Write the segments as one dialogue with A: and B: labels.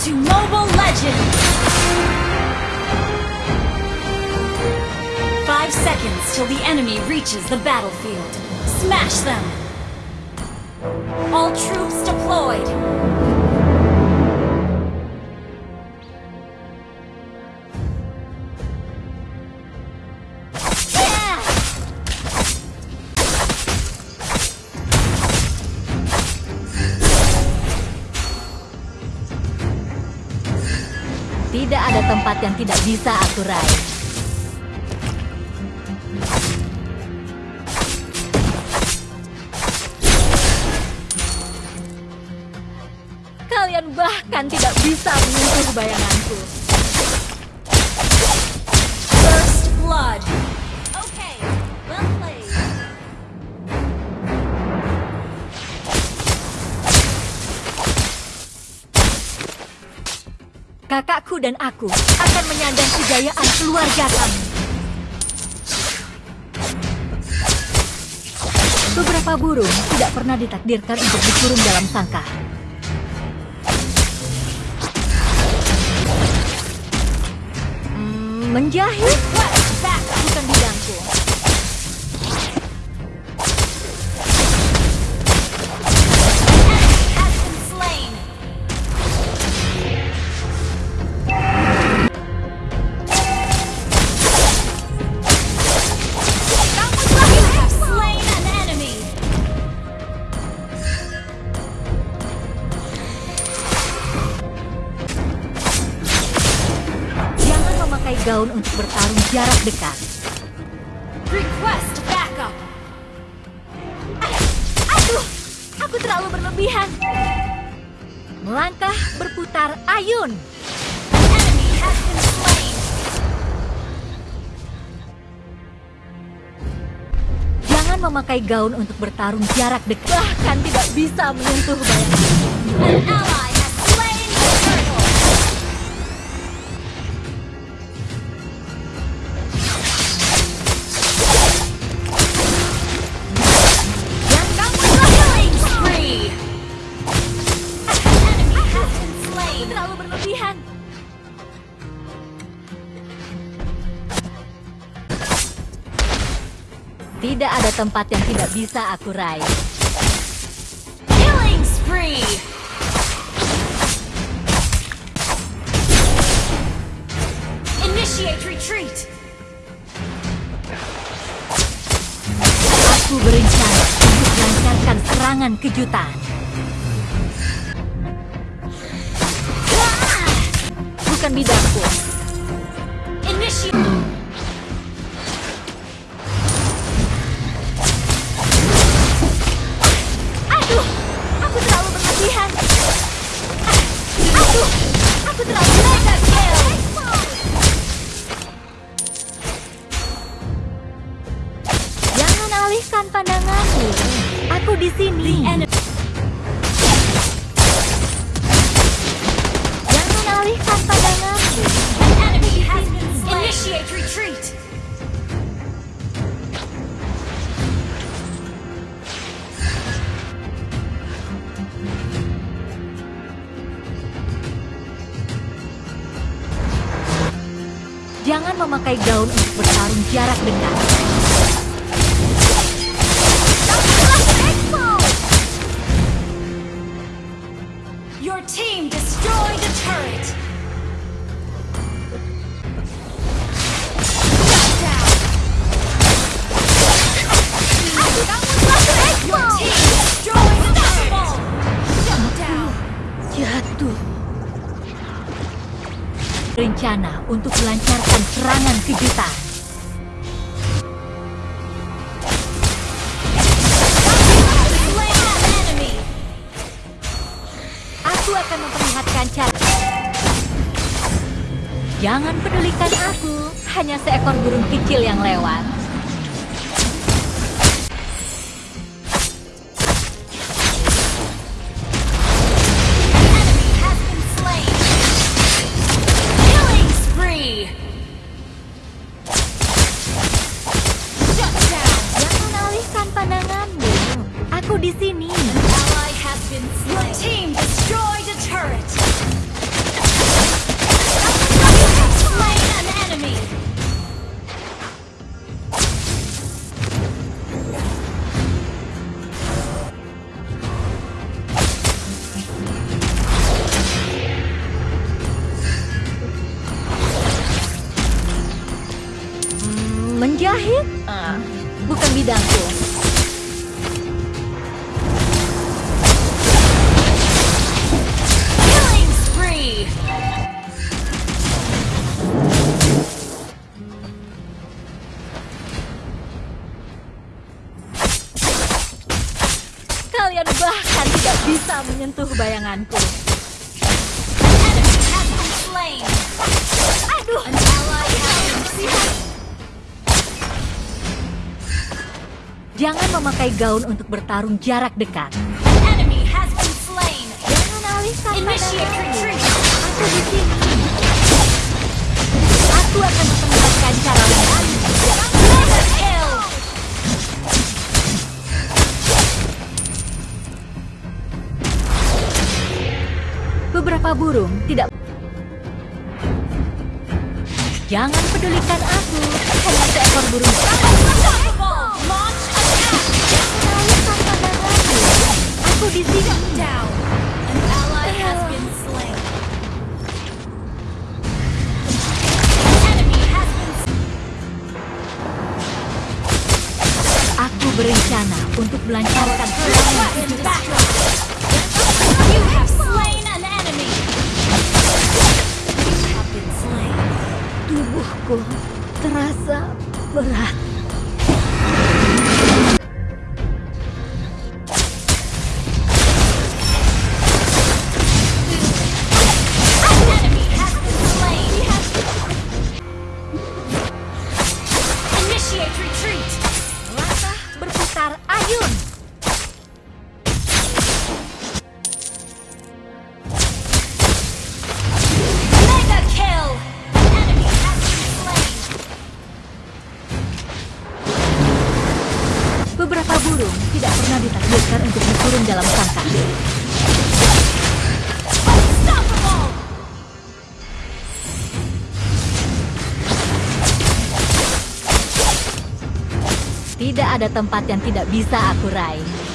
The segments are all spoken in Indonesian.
A: to Mobile Legends! Five seconds till the enemy reaches the battlefield. Smash them! All troops deployed!
B: Tidak ada tempat yang tidak bisa aku raih. Kalian bahkan tidak bisa menyentuh bayanganku.
A: First Blood!
B: Kakakku dan aku akan menyandang kejayaan keluarga kami. Beberapa burung tidak pernah ditakdirkan untuk dikurung dalam sangkar. Hmm, menjahit bertarung jarak dekat.
A: Request backup!
B: Aduh, aku terlalu berlebihan. Melangkah berputar ayun.
A: Enemy has been slain!
B: Jangan memakai gaun untuk bertarung jarak dekat. Bahkan tidak bisa menyentuh bayangan.
A: An ally
B: Tidak ada tempat yang tidak bisa aku raih.
A: Killing spree! Initiate retreat!
B: Aku berencana untuk melancarkan serangan kejutan. Bukan bidangku.
A: Initiate!
B: Jangan memakai gaun untuk bertarung jarak dekat.
A: Your team destroyed
B: Rencana untuk melancarkan serangan kejutan. Aku akan memperlihatkan cara. Jangan pedulikan aku, hanya seekor burung kecil yang lewat. di sini.
A: Your team destroyed a turret.
B: Slain an enemy. Bukan bidangku. bisa menyentuh bayanganku. Aduh, Jangan memakai gaun untuk bertarung jarak dekat. Aku di sini. Aku akan memperlihatkan cara lain. Beberapa burung tidak... Jangan pedulikan aku. Hanya seekor burung. Aku di sini. Aku berencana untuk melancarkan serangan 不然 Tidak ada tempat yang tidak bisa aku raih.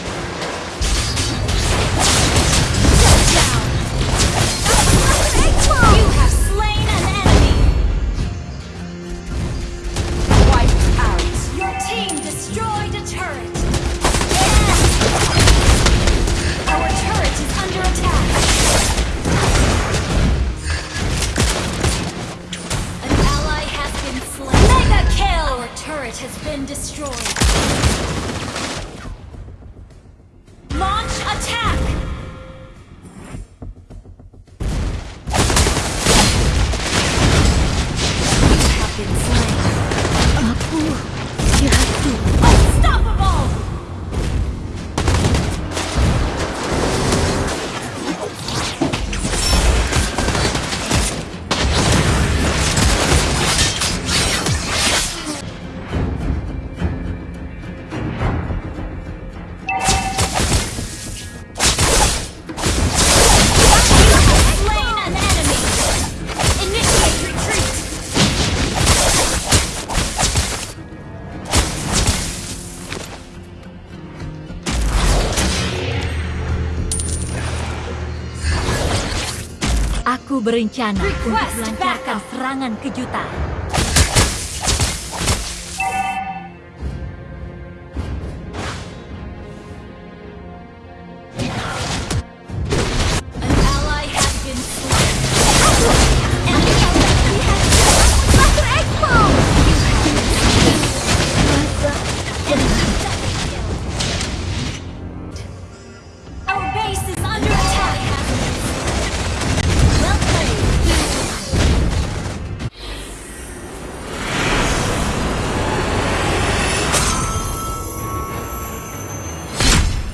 B: Aku berencana untuk melancarkan serangan kejutan.
A: Kita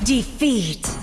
A: Defeat.